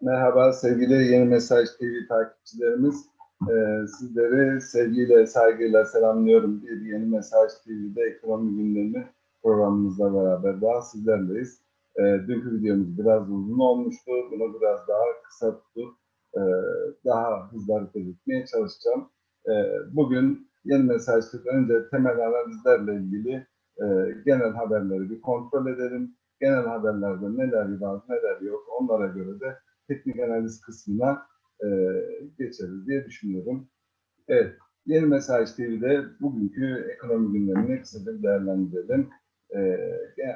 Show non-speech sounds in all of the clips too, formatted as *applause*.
Merhaba sevgili Yeni Mesaj TV takipçilerimiz. Ee, sizleri sevgiyle, saygıyla selamlıyorum. Bir Yeni Mesaj TV'de ekonomi gündemi programımızla beraber daha sizlerleyiz. Ee, dünkü videomuz biraz uzun olmuştu. Bunu biraz daha kısa tutup e, daha hızlı hareket etmeye çalışacağım. Ee, bugün Yeni Mesaj TV önce temel analizlerle ilgili e, genel haberleri bir kontrol edelim. Genel haberlerde neler var, neler yok onlara göre de teknik analiz kısmına e, geçeriz diye düşünüyorum. Evet, Yeni Mesaj TV'de bugünkü ekonomi gündemini kısaca değerlendirelim. E,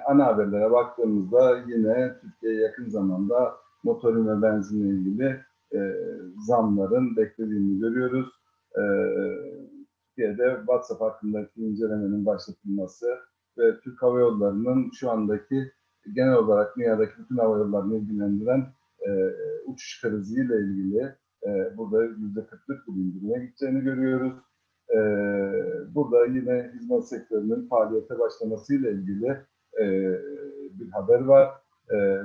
ana haberlere baktığımızda yine Türkiye yakın zamanda motorin ve benzinle ilgili e, zamların beklediğini görüyoruz. E, Türkiye'de WhatsApp hakkındaki incelemenin başlatılması ve Türk Hava Yolları'nın şu andaki genel olarak dünyadaki bütün hava yollarını ilgilendiren e, uçuş kriziyle ilgili e, burada yüzde kırklık bir indirime gideceğini görüyoruz. E, burada yine hizmet sektörünün faaliyete başlamasıyla ilgili bir haber var.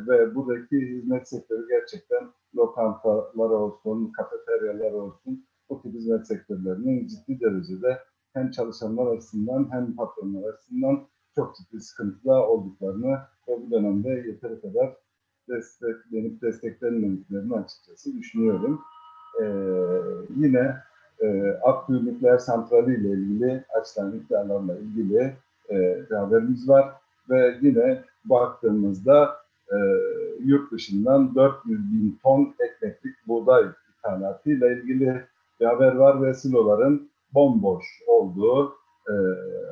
Ve buradaki hizmet sektörü gerçekten lokantalar olsun, kafeteryalar olsun, bu tip hizmet sektörlerinin ciddi derecede hem çalışanlar açısından hem patronlar açısından çok ciddi sıkıntıda olduklarını ve bu dönemde yeteri kadar desteklenip desteklenmediklerini açıkçası düşünüyorum. Ee, yine e, Akkuyu Nükleer Santrali ile ilgili açılan iddialarla ilgili e, haberimiz var ve yine baktığımızda e, yurt dışından 400 bin ton ekmeklik buğday ithalatı ile ilgili bir haber var ve siloların bomboş olduğu e,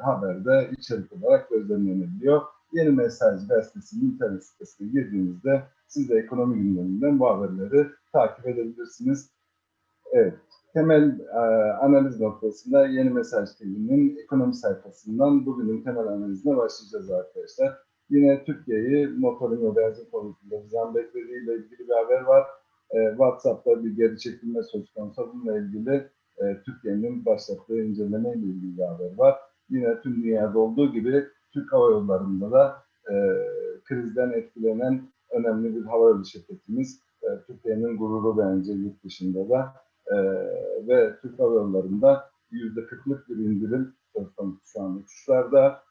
haberde içerik olarak gözlemlenebiliyor. Yeni Mesaj Gazetesi'nin internet sitesine girdiğinizde siz de ekonomi gündeminden bu haberleri takip edebilirsiniz. Evet, temel e, analiz noktasında Yeni Mesaj TV'nin ekonomi sayfasından bugünün temel analizine başlayacağız arkadaşlar. Yine Türkiye'yi motorin ve benzin konusunda bizden beklediğiyle ilgili bir haber var. E, WhatsApp'ta bir geri çekilme söz konusu. Bununla ilgili e, Türkiye'nin başlattığı incelemeyle ilgili bir haber var. Yine tüm dünyada olduğu gibi Türk Hava Yolları'nda da e, krizden etkilenen önemli bir hava yolu şirketimiz. E, Türkiye'nin gururu bence yurt dışında da e, ve Türk Hava Yolları'nda yüzde kırklık bir indirim şu an uçuşlarda.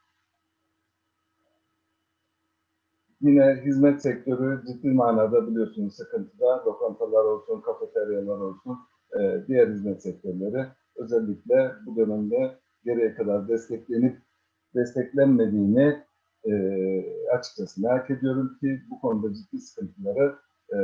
Yine hizmet sektörü ciddi manada biliyorsunuz sıkıntıda. Lokantalar olsun, kafeteryalar olsun, e, diğer hizmet sektörleri özellikle bu dönemde geriye kadar desteklenip desteklenmediğini e, açıkçası merak ediyorum ki bu konuda ciddi sıkıntıları e,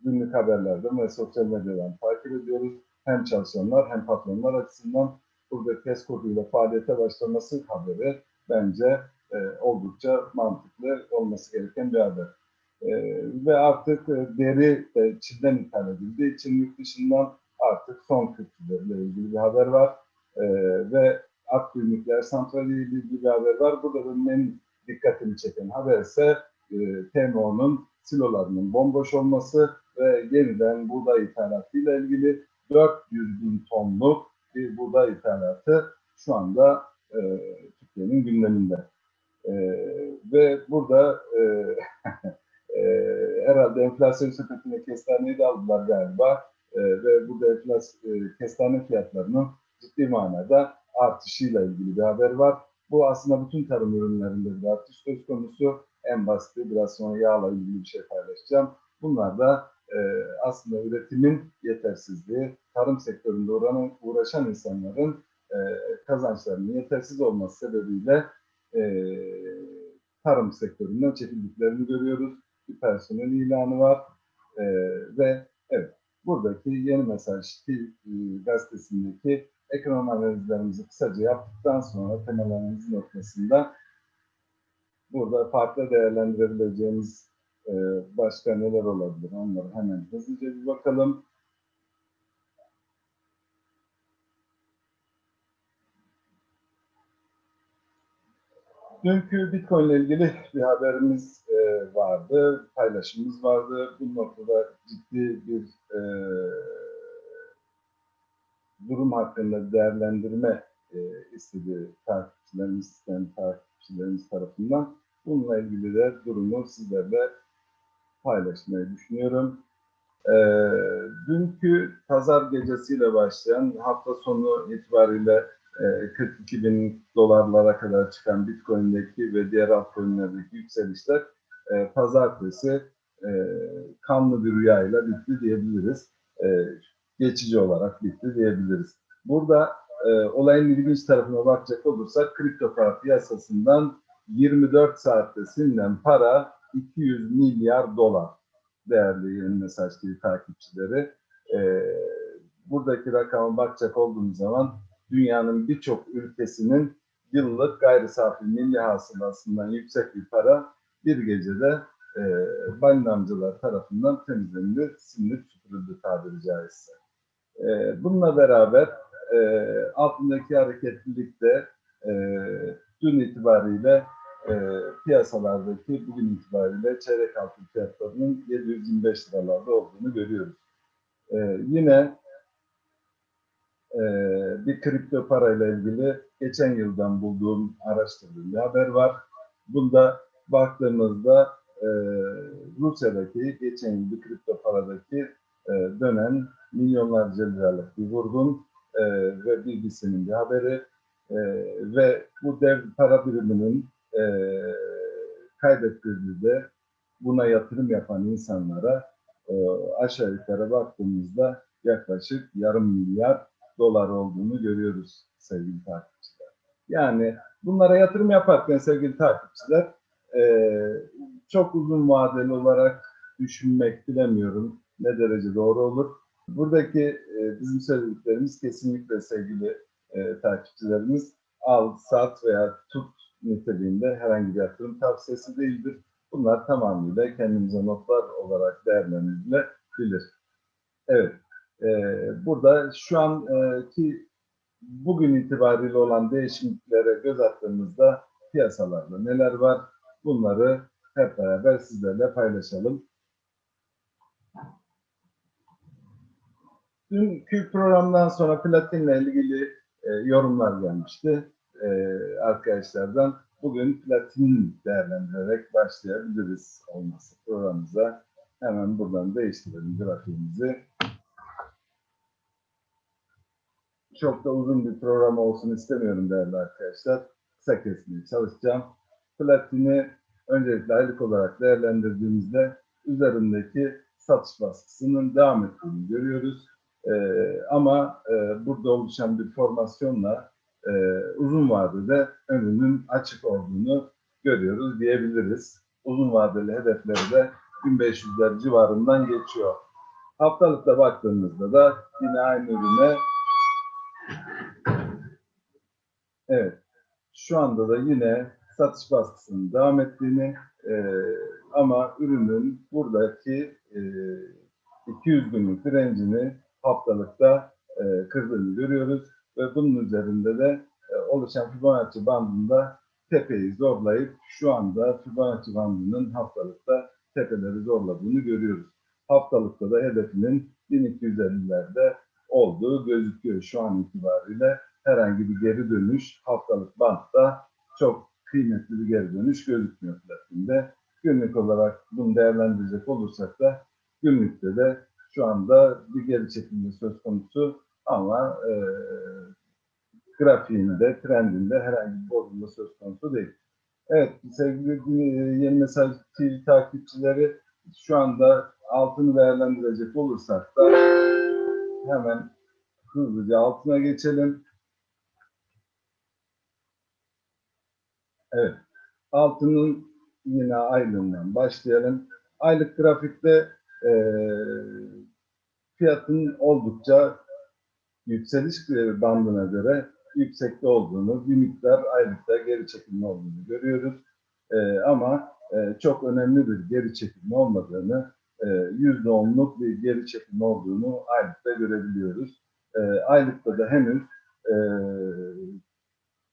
günlük haberlerden ve sosyal medyadan takip ediyoruz. Hem çalışanlar hem patronlar açısından burada test koduyla faaliyete başlaması haberi bence e, oldukça mantıklı olması gereken bir haber. E, ve artık e, deri de Çin'den ithal edildiği için yurt dışından artık son kültürlerle ilgili bir haber var. E, ve Akkuyu Nükleer Santrali ile ilgili bir haber var. Burada benim en dikkatimi çeken haber ise e, TMO'nun silolarının bomboş olması ve yeniden buğday ithalatıyla ilgili 400 bin tonluk bir buğday ithalatı şu anda e, Türkiye'nin gündeminde. E, ve burada e, *laughs* e, herhalde enflasyon sepetine kestaneyi de aldılar galiba e, ve burada enflasyon, e, kestane fiyatlarının ciddi manada artışıyla ilgili bir haber var. Bu aslında bütün tarım ürünlerinde bir artış söz konusu. En basiti biraz sonra yağla ilgili bir şey paylaşacağım. Bunlar da e, aslında üretimin yetersizliği, tarım sektöründe uğranan, uğraşan insanların e, kazançlarının yetersiz olması sebebiyle e, tarım sektöründen çekildiklerini görüyoruz. Bir personel ilanı var e, ve evet buradaki yeni mesaj e, gazetesindeki ekonomi analizlerimizi kısaca yaptıktan sonra temel analiz noktasında burada farklı değerlendirebileceğimiz e, başka neler olabilir onları hemen hızlıca bir bakalım. Dünkü Bitcoin ile ilgili bir haberimiz e, vardı, paylaşımımız vardı. Bu noktada ciddi bir e, durum hakkında değerlendirme e, istedi takipçilerimiz, yani takipçilerimiz tarafından. Bununla ilgili de durumu sizlerle paylaşmayı düşünüyorum. E, dünkü pazar gecesiyle başlayan hafta sonu itibariyle e, 42 bin dolarlara kadar çıkan Bitcoin'deki ve diğer altcoin'lerdeki yükselişler e, pazartesi e, kanlı bir rüyayla bitti diyebiliriz. E, geçici olarak bitti diyebiliriz. Burada e, olayın ilginç tarafına bakacak olursak kripto para piyasasından 24 saatte silinen para 200 milyar dolar değerli yeni mesaj TV takipçileri. E, buradaki rakama bakacak olduğumuz zaman dünyanın birçok ülkesinin yıllık gayri safi milli hasılasından yüksek bir para bir gecede e, balin amcalar tarafından temizlendi, silinip süpürüldü tabiri caizse. E, bununla beraber e, altındaki hareketlilik de e, dün itibariyle e, piyasalardaki bugün itibariyle çeyrek altın fiyatlarının 725 liralarda olduğunu görüyoruz. E, yine e, bir kripto parayla ilgili geçen yıldan bulduğum, araştırdığım bir haber var. Bunda baktığımızda Rusya'daki geçen yıl bir kripto paradaki e, dönen milyonlarca liralık bir vurgun e, ve BBC'nin bir haberi e, ve bu dev para biriminin e, kaybettirdiği de buna yatırım yapan insanlara e, aşağı yukarı baktığımızda yaklaşık yarım milyar dolar olduğunu görüyoruz sevgili takipçiler. Yani bunlara yatırım yaparken sevgili takipçiler e, çok uzun vadeli olarak düşünmek bilemiyorum ne derece doğru olur. Buradaki e, bizim söylediklerimiz kesinlikle sevgili e, takipçilerimiz al, sat veya tut niteliğinde herhangi bir yatırım tavsiyesi değildir. Bunlar tamamıyla kendimize notlar olarak değerlendirilebilir. Evet, e, burada şu anki bugün itibariyle olan değişikliklere göz attığımızda piyasalarda neler var bunları hep beraber sizlerle paylaşalım. Dünkü programdan sonra platinle ilgili e, yorumlar gelmişti e, arkadaşlardan. Bugün platin değerlendirerek başlayabiliriz olması programımıza. Hemen buradan değiştirelim grafiğimizi. Çok da uzun bir program olsun istemiyorum değerli arkadaşlar. Kısa kesmeye çalışacağım. Platini öncelikle aylık olarak değerlendirdiğimizde üzerindeki satış baskısının devam ettiğini görüyoruz. Ee, ama e, burada oluşan bir formasyonla e, uzun vadede önünün açık olduğunu görüyoruz diyebiliriz. Uzun vadeli hedefleri de 1500'ler civarından geçiyor. Haftalıkta baktığımızda da yine aynı ürüne evet şu anda da yine satış baskısının devam ettiğini e, ama ürünün buradaki e, 200 günlük direncini haftalıkta e, kırdığını görüyoruz ve bunun üzerinde de e, oluşan Fibonacci bandında tepeyi zorlayıp şu anda Fibonacci bandının haftalıkta tepeleri zorladığını görüyoruz. Haftalıkta da hedefinin 1250'lerde olduğu gözüküyor şu an itibariyle. Herhangi bir geri dönüş haftalık bantta çok kıymetli bir geri dönüş gözükmüyor platinde. Günlük olarak bunu değerlendirecek olursak da günlükte de şu anda bir geri çekilme söz konusu ama e, grafiğinde, trendinde herhangi bir bozulma söz konusu değil. Evet sevgili yeni mesaj TV takipçileri şu anda altını değerlendirecek olursak da hemen hızlıca altına geçelim. Evet. Altının yine aylığından başlayalım. Aylık grafikte e, fiyatın oldukça yükseliş bandına göre yüksekte olduğunu, bir miktar aylıkta geri çekilme olduğunu görüyoruz. E, ama e, çok önemli bir geri çekilme olmadığını, yüzde onluk bir geri çekilme olduğunu aylıkta görebiliyoruz. E, aylıkta da henüz e,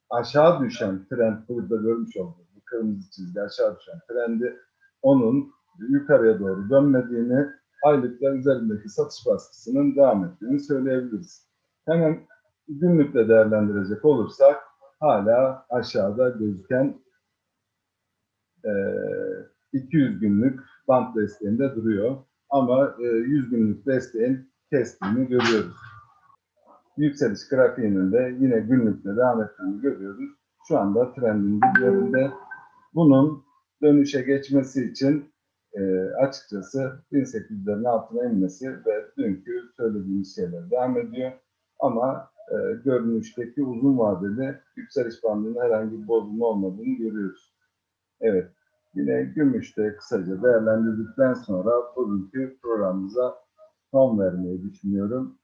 aşağı düşen trend burada görmüş olduğumuz bu kırmızı çizgi aşağı düşen trendi onun yukarıya doğru dönmediğini aylıklar üzerindeki satış baskısının devam ettiğini söyleyebiliriz. Hemen günlükte değerlendirecek olursak hala aşağıda gözüken e, 200 günlük bant desteğinde duruyor. Ama e, 100 günlük desteğin kestiğini görüyoruz. Yükseliş grafiğinin de yine günlükte devam ettiğini görüyoruz. Şu anda trendin diplerinde. Bunun dönüşe geçmesi için e, açıkçası 1800'lerin altına inmesi ve dünkü söylediğimiz şeyler devam ediyor. Ama e, görünüşteki uzun vadeli yükseliş bandında herhangi bir bozulma olmadığını görüyoruz. Evet, yine gümüşte kısaca değerlendirdikten sonra bugünkü programımıza son vermeyi düşünüyorum.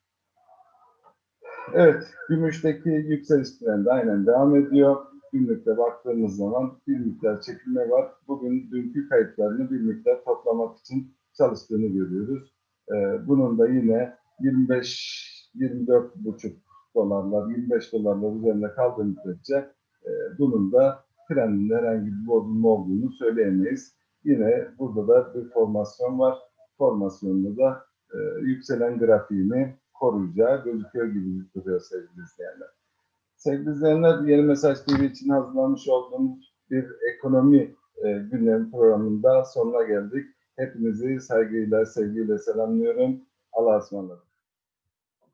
Evet, gümüşteki yükseliş trendi aynen devam ediyor. Günlükte baktığımız zaman bir miktar çekilme var. Bugün dünkü kayıtlarını bir miktar toplamak için çalıştığını görüyoruz. Ee, bunun da yine 25 24,5 dolarlar, 25 dolarlar üzerinde kaldığı müddetçe e, bunun da trendinde herhangi bir bozulma olduğunu söyleyemeyiz. Yine burada da bir formasyon var. Formasyonda da e, yükselen grafiğini koruyacağı gözüküyor gibi duruyor sevgili izleyenler. Sevgili izleyenler, Yeni Mesaj TV için hazırlamış olduğumuz bir ekonomi e, gündem programında sonuna geldik. Hepinizi saygıyla, sevgiyle selamlıyorum. Allah'a ısmarladık.